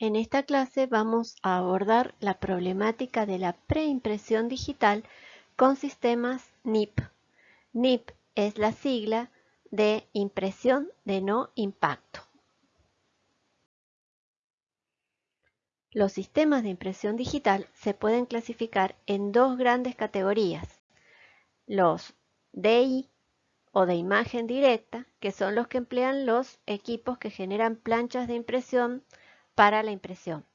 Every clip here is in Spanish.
En esta clase vamos a abordar la problemática de la preimpresión digital con sistemas NIP. NIP es la sigla de impresión de no impacto. Los sistemas de impresión digital se pueden clasificar en dos grandes categorías. Los DI o de imagen directa, que son los que emplean los equipos que generan planchas de impresión para la impresión.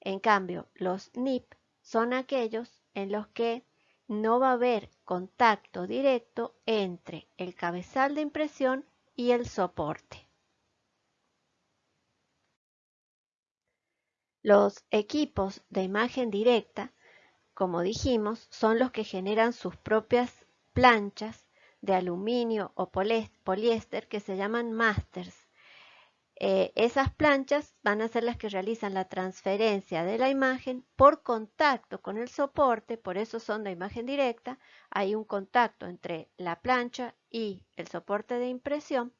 En cambio, los NIP son aquellos en los que no va a haber contacto directo entre el cabezal de impresión y el soporte. Los equipos de imagen directa, como dijimos, son los que generan sus propias planchas de aluminio o poliéster que se llaman masters eh, esas planchas van a ser las que realizan la transferencia de la imagen por contacto con el soporte, por eso son de imagen directa. Hay un contacto entre la plancha y el soporte de impresión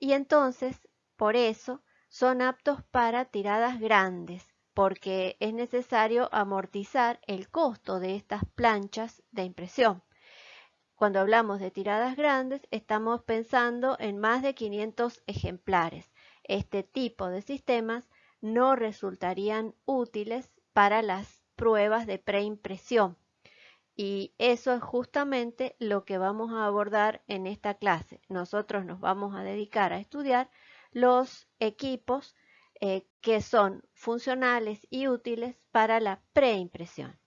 y entonces por eso son aptos para tiradas grandes porque es necesario amortizar el costo de estas planchas de impresión. Cuando hablamos de tiradas grandes estamos pensando en más de 500 ejemplares este tipo de sistemas no resultarían útiles para las pruebas de preimpresión. Y eso es justamente lo que vamos a abordar en esta clase. Nosotros nos vamos a dedicar a estudiar los equipos eh, que son funcionales y útiles para la preimpresión.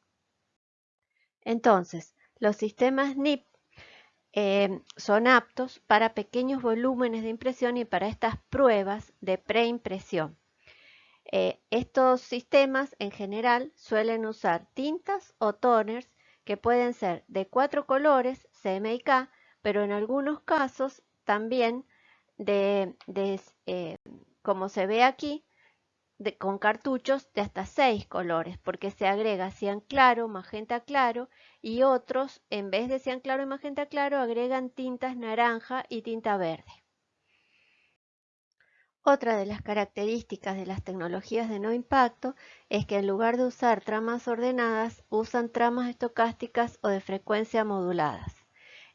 Entonces, los sistemas NIP Em, son aptos para pequeños volúmenes de impresión y para estas pruebas de preimpresión. Eh, estos sistemas en general suelen usar tintas o toners que pueden ser de cuatro colores, CMYK, pero en algunos casos también de, eh, como se ve aquí, con cartuchos de hasta seis colores, porque se agrega cian claro, magenta claro y otros, en vez de cian claro y magenta claro, agregan tintas naranja y tinta verde. Otra de las características de las tecnologías de no impacto es que en lugar de usar tramas ordenadas, usan tramas estocásticas o de frecuencia moduladas.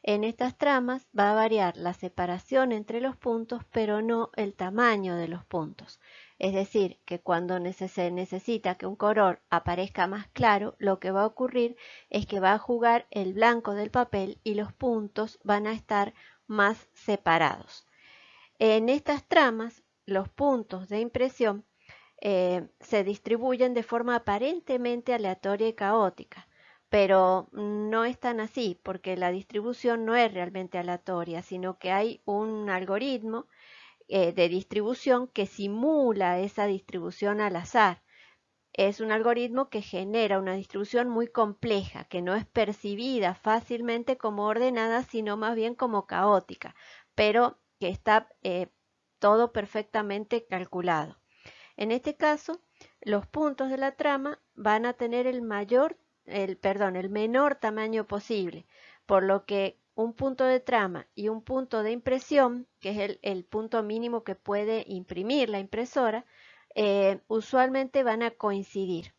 En estas tramas va a variar la separación entre los puntos, pero no el tamaño de los puntos. Es decir, que cuando se necesita que un color aparezca más claro, lo que va a ocurrir es que va a jugar el blanco del papel y los puntos van a estar más separados. En estas tramas, los puntos de impresión eh, se distribuyen de forma aparentemente aleatoria y caótica, pero no es tan así porque la distribución no es realmente aleatoria, sino que hay un algoritmo eh, de distribución que simula esa distribución al azar. Es un algoritmo que genera una distribución muy compleja, que no es percibida fácilmente como ordenada, sino más bien como caótica, pero que está eh, todo perfectamente calculado. En este caso, los puntos de la trama van a tener el mayor, el, perdón, el menor tamaño posible, por lo que un punto de trama y un punto de impresión, que es el, punto mínimo que puede imprimir la impresora, eh, usualmente van a coincidir.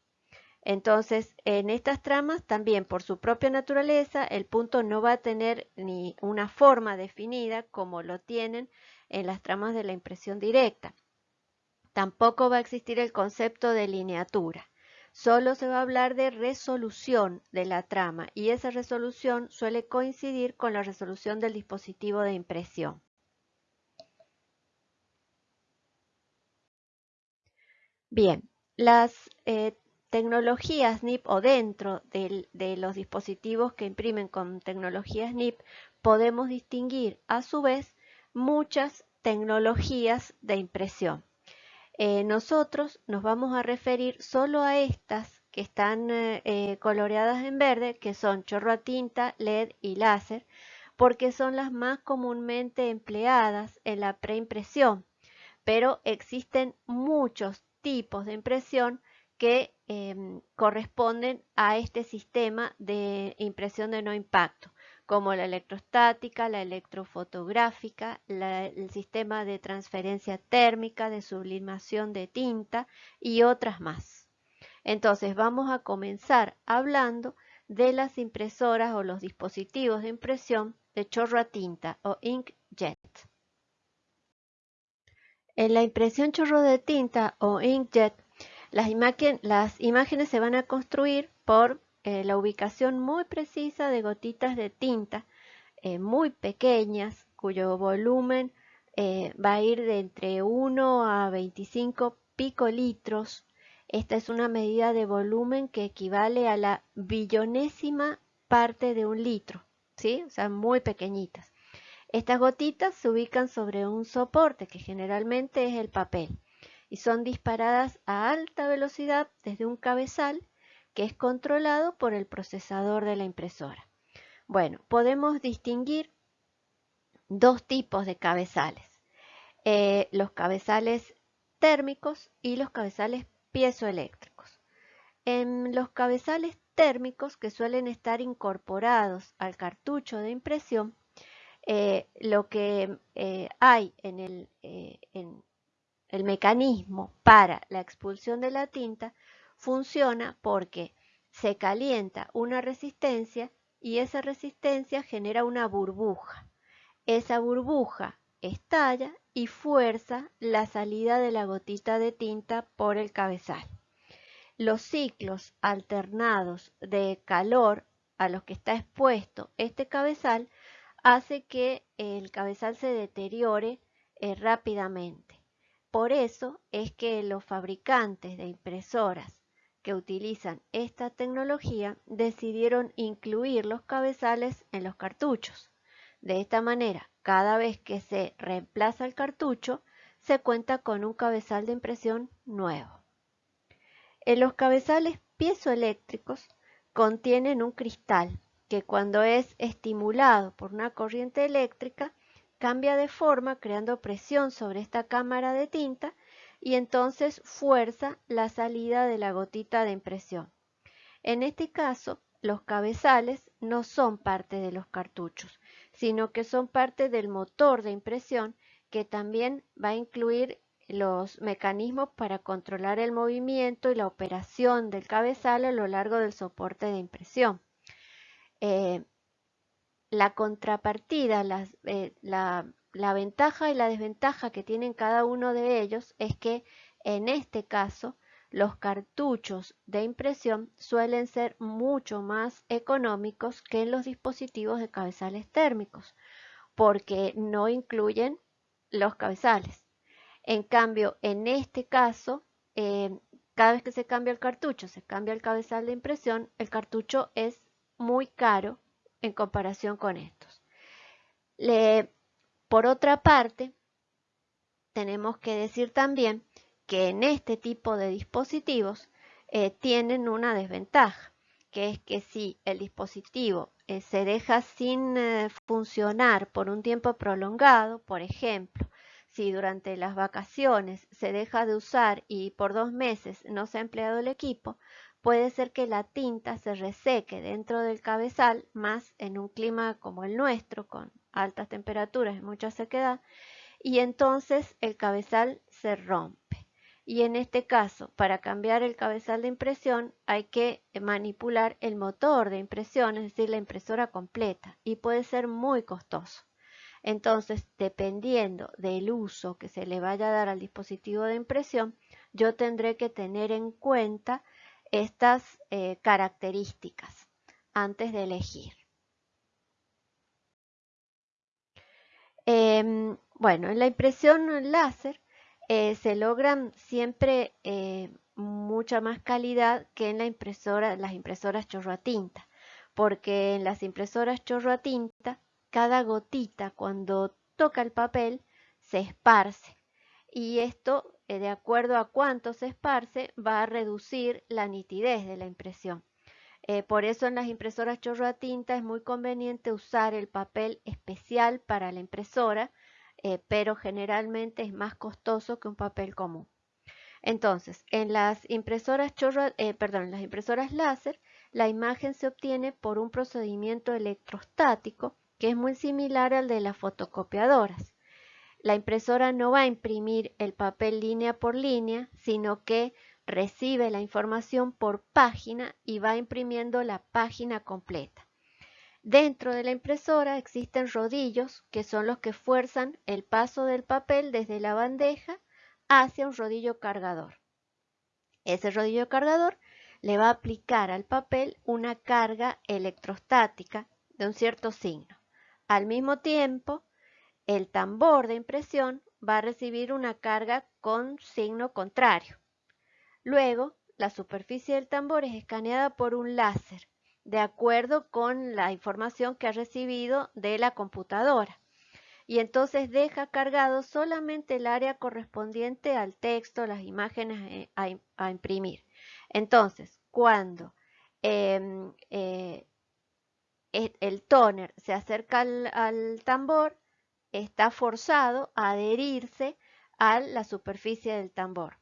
Entonces, en estas tramas también por su propia naturaleza, el punto no va a tener ni una forma definida como lo tienen en las tramas de la impresión directa. Tampoco va a existir el concepto de lineatura solo se va a hablar de resolución de la trama y esa resolución suele coincidir con la resolución del dispositivo de impresión. Bien, las eh, tecnologías NIP o dentro de los dispositivos que imprimen con tecnologías NIP podemos distinguir a su vez muchas tecnologías de impresión. Eh, nosotros nos vamos a referir solo a estas que están eh, eh, coloreadas en verde, que son chorro a tinta, LED y láser, porque son las más comúnmente empleadas en la preimpresión. Pero existen muchos tipos de impresión que em, corresponden a este sistema de impresión de no impacto. Como la electrostática, la electrofotográfica, el sistema de transferencia térmica, de sublimación de tinta y otras más. Entonces vamos a comenzar hablando de las impresoras o los dispositivos de impresión de chorro a tinta o inkjet. En la impresión chorro de tinta o inkjet, las, imágenes se van a construir por eh, la ubicación muy precisa de gotitas de tinta eh, muy pequeñas, cuyo volumen eh, va a ir de entre 1 a 25 picolitros. Esta es una medida de volumen que equivale a la billonésima parte de un litro, ¿sí? O sea, muy pequeñitas. Estas gotitas se ubican sobre un soporte que generalmente es el papel y son disparadas a alta velocidad desde un cabezal que es controlado por el procesador de la impresora. Bueno, podemos distinguir dos tipos de cabezales. Eh, los cabezales térmicos y los cabezales piezoeléctricos. En los cabezales térmicos que suelen estar incorporados al cartucho de impresión, eh, lo que eh, hay en el, en el mecanismo para la expulsión de la tinta funciona porque se calienta una resistencia y esa resistencia genera una burbuja. Esa burbuja estalla y fuerza la salida de la gotita de tinta por el cabezal. Los ciclos alternados de calor a los que está expuesto este cabezal hace que el cabezal se deteriore eh, rápidamente. Por eso es que los fabricantes de impresoras que utilizan esta tecnología decidieron incluir los cabezales en los cartuchos. De esta manera, cada vez que se reemplaza el cartucho, se cuenta con un cabezal de impresión nuevo. En los cabezales piezoeléctricos contienen un cristal que cuando es estimulado por una corriente eléctrica cambia de forma creando presión sobre esta cámara de tinta y entonces fuerza la salida de la gotita de impresión. En este caso, los cabezales no son parte de los cartuchos, sino que son parte del motor de impresión que también va a incluir los mecanismos para controlar el movimiento y la operación del cabezal a lo largo del soporte de impresión. Eh, la contrapartida, eh, la, la ventaja y la desventaja que tienen cada uno de ellos es que en este caso los cartuchos de impresión suelen ser mucho más económicos que los dispositivos de cabezales térmicos porque no incluyen los cabezales. En cambio, en este caso, eh, cada vez que se cambia el cartucho, se cambia el cabezal de impresión, el cartucho es muy caro en comparación con estos. Por otra parte, tenemos que decir también que en este tipo de dispositivos eh, tienen una desventaja, que es que si el dispositivo eh, se deja sin eh, funcionar por un tiempo prolongado, por ejemplo, si durante las vacaciones se deja de usar y por dos meses no se ha empleado el equipo, puede ser que la tinta se reseque dentro del cabezal, más en un clima como el nuestro, con altas temperaturas mucha sequedad, y entonces el cabezal se rompe. Y en este caso, para cambiar el cabezal de impresión hay que manipular el motor de impresión, es decir, la impresora completa, y puede ser muy costoso. Entonces, dependiendo del uso que se le vaya a dar al dispositivo de impresión, yo tendré que tener en cuenta estas eh, características antes de elegir. Em, bueno, en la impresión láser eh, se logran siempre eh, mucha más calidad que en la impresora, las impresoras chorro a tinta, porque en las impresoras chorro a tinta, cada gotita cuando toca el papel se esparce y esto eh, de acuerdo a cuánto se esparce, va a reducir la nitidez de la impresión. Eh, por eso en las impresoras chorro a tinta es muy conveniente usar el papel especial para la impresora, eh, pero generalmente es más costoso que un papel común. Entonces, en las impresoras chorro, perdón, en las impresoras láser, la imagen se obtiene por un procedimiento electrostático que es muy similar al de las fotocopiadoras. La impresora no va a imprimir el papel línea por línea, sino que recibe la información por página y va imprimiendo la página completa. Dentro de la impresora existen rodillos que son los que fuerzan el paso del papel desde la bandeja hacia un rodillo cargador. Ese rodillo cargador le va a aplicar al papel una carga electrostática de un cierto signo. Al mismo tiempo, el tambor de impresión va a recibir una carga con signo contrario. Luego, la superficie del tambor es escaneada por un láser, de acuerdo con la información que ha recibido de la computadora. Y entonces deja cargado solamente el área correspondiente al texto, las imágenes eh, a, imprimir. Entonces, cuando em, eh, el toner se acerca al, tambor, está forzado a adherirse a la superficie del tambor.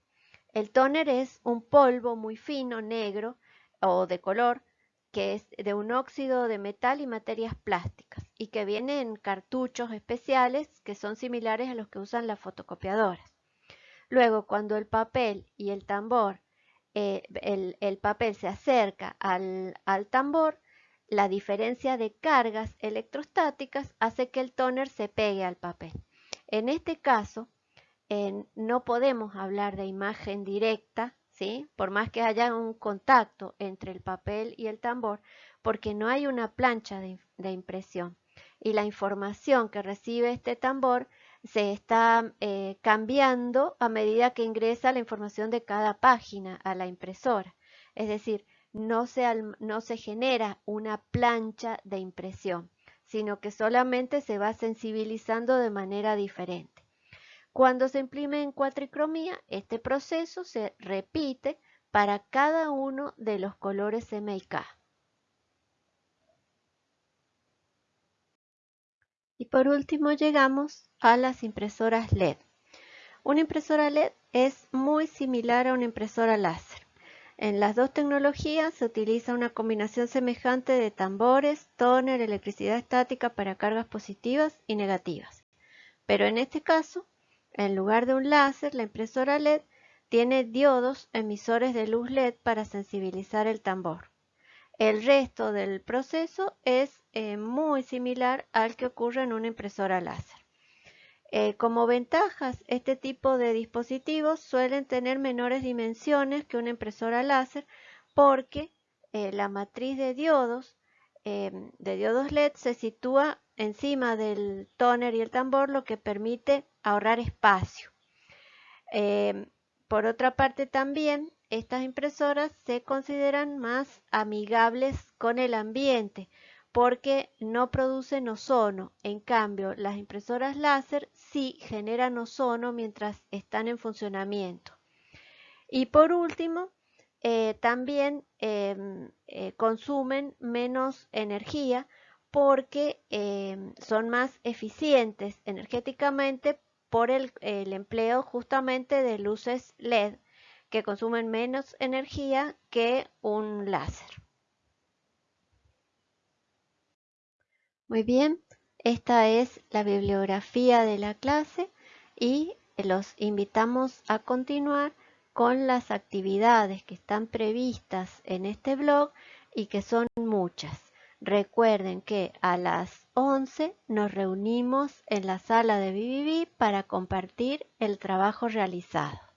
El toner es un polvo muy fino, negro o de color, que es de un óxido de metal y materias plásticas y que viene en cartuchos especiales que son similares a los que usan las fotocopiadoras. Luego, cuando el papel y el tambor, eh, el, papel se acerca al, al tambor, la diferencia de cargas electrostáticas hace que el tóner se pegue al papel. En este caso, no podemos hablar de imagen directa, ¿sí? por más que haya un contacto entre el papel y el tambor, porque no hay una plancha de, impresión. Y la información que recibe este tambor se está eh, cambiando a medida que ingresa la información de cada página a la impresora. Es decir, no se, genera una plancha de impresión, sino que solamente se va sensibilizando de manera diferente. Cuando se imprime en cuatricromía, este proceso se repite para cada uno de los colores M y K. Y por último llegamos a las impresoras LED. Una impresora LED es muy similar a una impresora láser. En las dos tecnologías se utiliza una combinación semejante de tambores, tóner, electricidad estática para cargas positivas y negativas. Pero en este caso, en lugar de un láser, la impresora LED tiene diodos emisores de luz LED para sensibilizar el tambor. El resto del proceso es eh, muy similar al que ocurre en una impresora láser. Eh, como ventajas, este tipo de dispositivos suelen tener menores dimensiones que una impresora láser porque eh, la matriz de diodos, de diodos LED se sitúa encima del tóner y el tambor, lo que permite ahorrar espacio. Em, por otra parte también, estas impresoras se consideran más amigables con el ambiente, porque no producen ozono. En cambio, las impresoras láser sí generan ozono mientras están en funcionamiento. Y por último, eh, también em, eh, consumen menos energía porque em, son más eficientes energéticamente por el empleo justamente de luces LED que consumen menos energía que un láser. Muy bien, esta es la bibliografía de la clase y los invitamos a continuar con las actividades que están previstas en este blog y que son muchas. Recuerden que a las 11 nos reunimos en la sala de BBB para compartir el trabajo realizado.